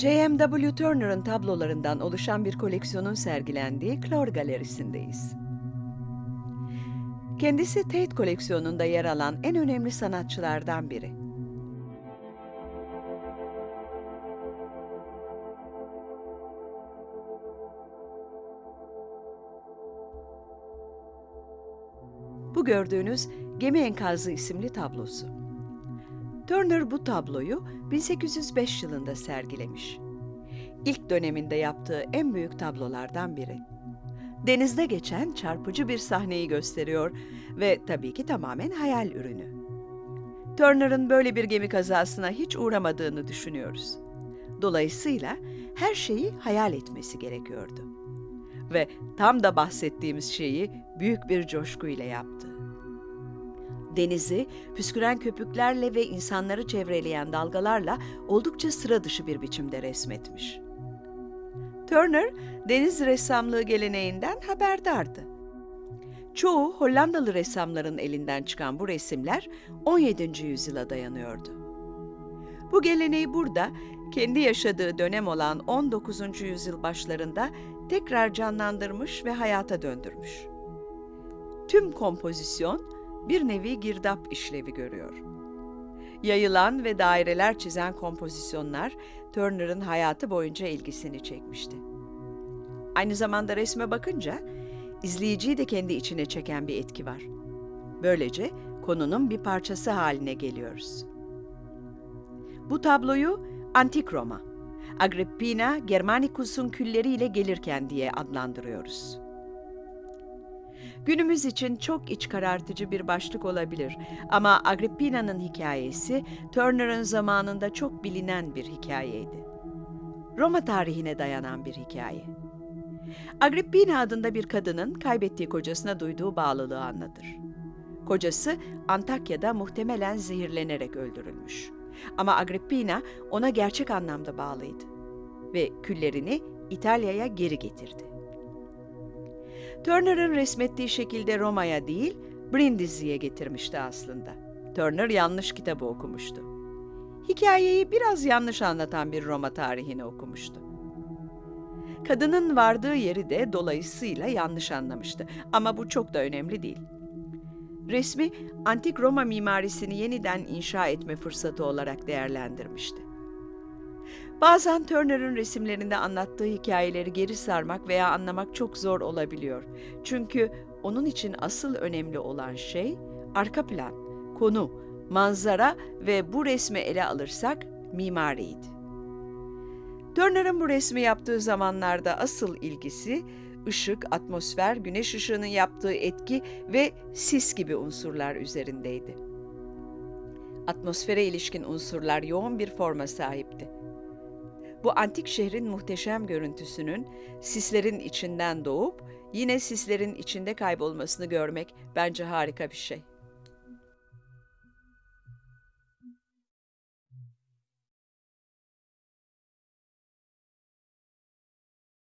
J.M.W. Turner'ın tablolarından oluşan bir koleksiyonun sergilendiği Clore Galerisi'ndeyiz. Kendisi Tate koleksiyonunda yer alan en önemli sanatçılardan biri. Bu gördüğünüz Gemi Enkazı isimli tablosu. Turner bu tabloyu 1805 yılında sergilemiş. İlk döneminde yaptığı en büyük tablolardan biri. Denizde geçen çarpıcı bir sahneyi gösteriyor ve tabii ki tamamen hayal ürünü. Turner'ın böyle bir gemi kazasına hiç uğramadığını düşünüyoruz. Dolayısıyla her şeyi hayal etmesi gerekiyordu. Ve tam da bahsettiğimiz şeyi büyük bir coşkuyla yaptı. Denizi püsküren köpüklerle ve insanları çevreleyen dalgalarla oldukça sıra dışı bir biçimde resmetmiş. Turner, deniz ressamlığı geleneğinden haberdardı. Çoğu Hollandalı ressamların elinden çıkan bu resimler 17. yüzyıla dayanıyordu. Bu geleneği burada kendi yaşadığı dönem olan 19. yüzyıl başlarında tekrar canlandırmış ve hayata döndürmüş. Tüm kompozisyon bir nevi girdap işlevi görüyor. Yayılan ve daireler çizen kompozisyonlar Turner'ın hayatı boyunca ilgisini çekmişti. Aynı zamanda resme bakınca izleyiciyi de kendi içine çeken bir etki var. Böylece konunun bir parçası haline geliyoruz. Bu tabloyu Antik Roma, Agrippina Germanicus'un külleriyle gelirken diye adlandırıyoruz. Günümüz için çok iç karartıcı bir başlık olabilir ama Agrippina'nın hikayesi Turner'ın zamanında çok bilinen bir hikayeydi. Roma tarihine dayanan bir hikaye. Agrippina adında bir kadının kaybettiği kocasına duyduğu bağlılığı anlatır. Kocası Antakya'da muhtemelen zehirlenerek öldürülmüş. Ama Agrippina ona gerçek anlamda bağlıydı ve küllerini İtalya'ya geri getirdi. Turner'ın resmettiği şekilde Roma'ya değil, Brindisi'ye getirmişti aslında. Turner yanlış kitabı okumuştu. Hikayeyi biraz yanlış anlatan bir Roma tarihini okumuştu. Kadının vardığı yeri de dolayısıyla yanlış anlamıştı ama bu çok da önemli değil. Resmi antik Roma mimarisini yeniden inşa etme fırsatı olarak değerlendirmişti. Bazen Turner'ın resimlerinde anlattığı hikayeleri geri sarmak veya anlamak çok zor olabiliyor. Çünkü onun için asıl önemli olan şey arka plan, konu, manzara ve bu resmi ele alırsak mimariydi. Turner'ın bu resmi yaptığı zamanlarda asıl ilgisi ışık, atmosfer, güneş ışığının yaptığı etki ve sis gibi unsurlar üzerindeydi. Atmosfere ilişkin unsurlar yoğun bir forma sahipti. Bu antik şehrin muhteşem görüntüsünün sislerin içinden doğup yine sislerin içinde kaybolmasını görmek bence harika bir şey.